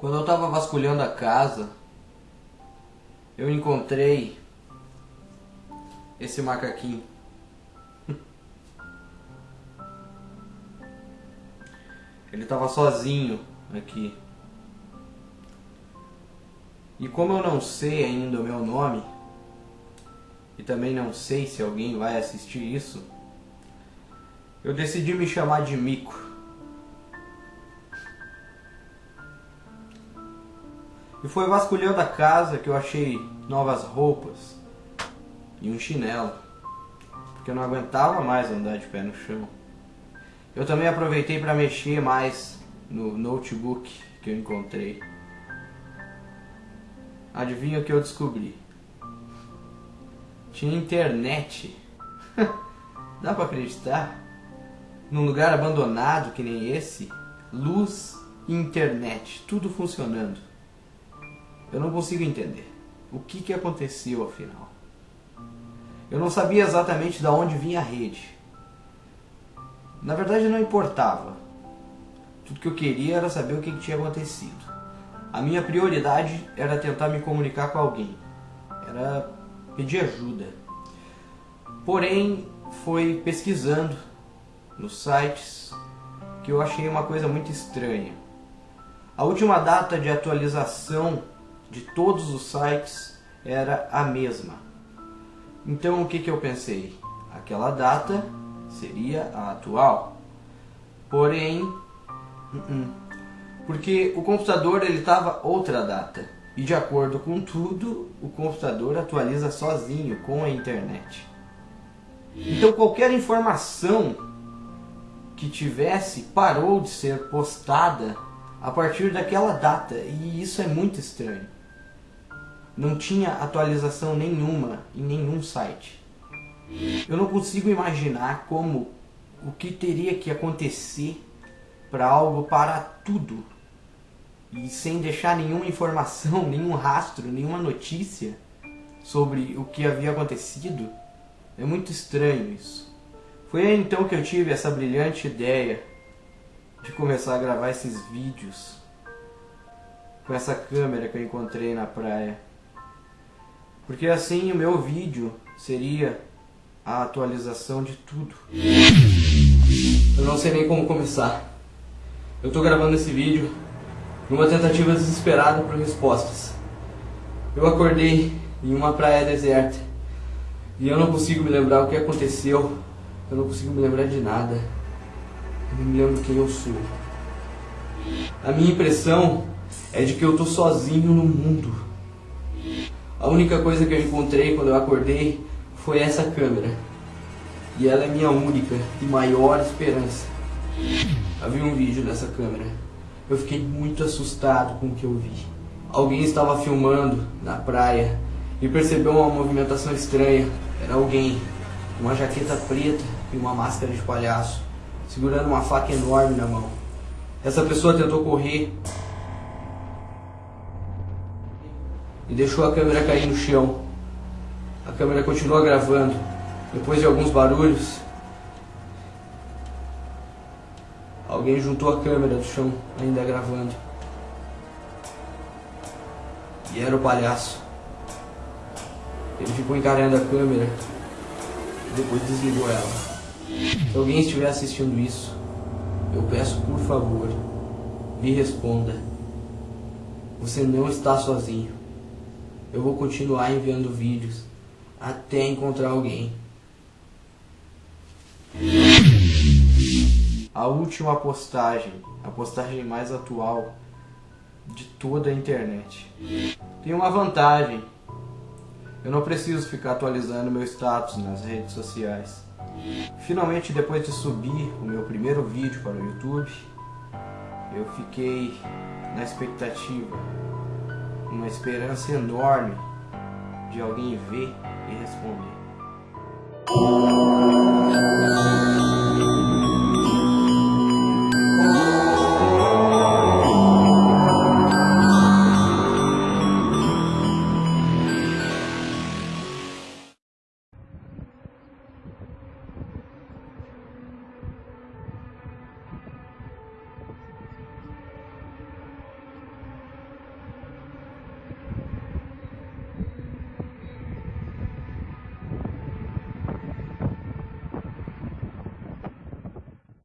Quando eu estava vasculhando a casa, eu encontrei esse macaquinho. Ele estava sozinho aqui. E como eu não sei ainda o meu nome, e também não sei se alguém vai assistir isso, eu decidi me chamar de Mico. E foi vasculhando a casa que eu achei novas roupas e um chinelo, porque eu não aguentava mais andar de pé no chão. Eu também aproveitei para mexer mais no notebook que eu encontrei. Adivinha o que eu descobri? Tinha internet. Dá para acreditar? Num lugar abandonado que nem esse, luz e internet, tudo funcionando. Eu não consigo entender. O que, que aconteceu afinal? Eu não sabia exatamente de onde vinha a rede. Na verdade não importava. Tudo que eu queria era saber o que, que tinha acontecido. A minha prioridade era tentar me comunicar com alguém. Era pedir ajuda. Porém, foi pesquisando nos sites que eu achei uma coisa muito estranha. A última data de atualização de todos os sites era a mesma. Então o que, que eu pensei? Aquela data seria a atual. Porém, uh-uh. porque o computador ele estava outra data. E de acordo com tudo, o computador atualiza sozinho com a internet. Então qualquer informação que tivesse parou de ser postada a partir daquela data. E isso é muito estranho não tinha atualização nenhuma em nenhum site. Eu não consigo imaginar como o que teria que acontecer para algo parar tudo e sem deixar nenhuma informação, nenhum rastro, nenhuma notícia sobre o que havia acontecido. É muito estranho isso. Foi então que eu tive essa brilhante ideia de começar a gravar esses vídeos com essa câmera que eu encontrei na praia. Porque assim o meu vídeo seria a atualização de tudo. Eu não sei nem como começar. Eu estou gravando esse vídeo numa tentativa desesperada por respostas. Eu acordei em uma praia deserta e eu não consigo me lembrar o que aconteceu. Eu não consigo me lembrar de nada. Eu não me lembro quem eu sou. A minha impressão é de que eu estou sozinho no mundo. A única coisa que eu encontrei quando eu acordei foi essa câmera. E ela é minha única e maior esperança. Havia um vídeo dessa câmera. Eu fiquei muito assustado com o que eu vi. Alguém estava filmando na praia e percebeu uma movimentação estranha. Era alguém com uma jaqueta preta e uma máscara de palhaço, segurando uma faca enorme na mão. Essa pessoa tentou correr e deixou a câmera cair no chão. A câmera continuou gravando. Depois de alguns barulhos, alguém juntou a câmera do chão, ainda gravando. E era o palhaço. Ele ficou encarando a câmera e depois desligou ela. Se alguém estiver assistindo isso, eu peço por favor, me responda. Você não está sozinho eu vou continuar enviando vídeos até encontrar alguém. A última postagem, a postagem mais atual de toda a internet. Tem uma vantagem. Eu não preciso ficar atualizando meu status nas redes sociais. Finalmente, depois de subir o meu primeiro vídeo para o YouTube, eu fiquei na expectativa esperança enorme de alguém ver e responder.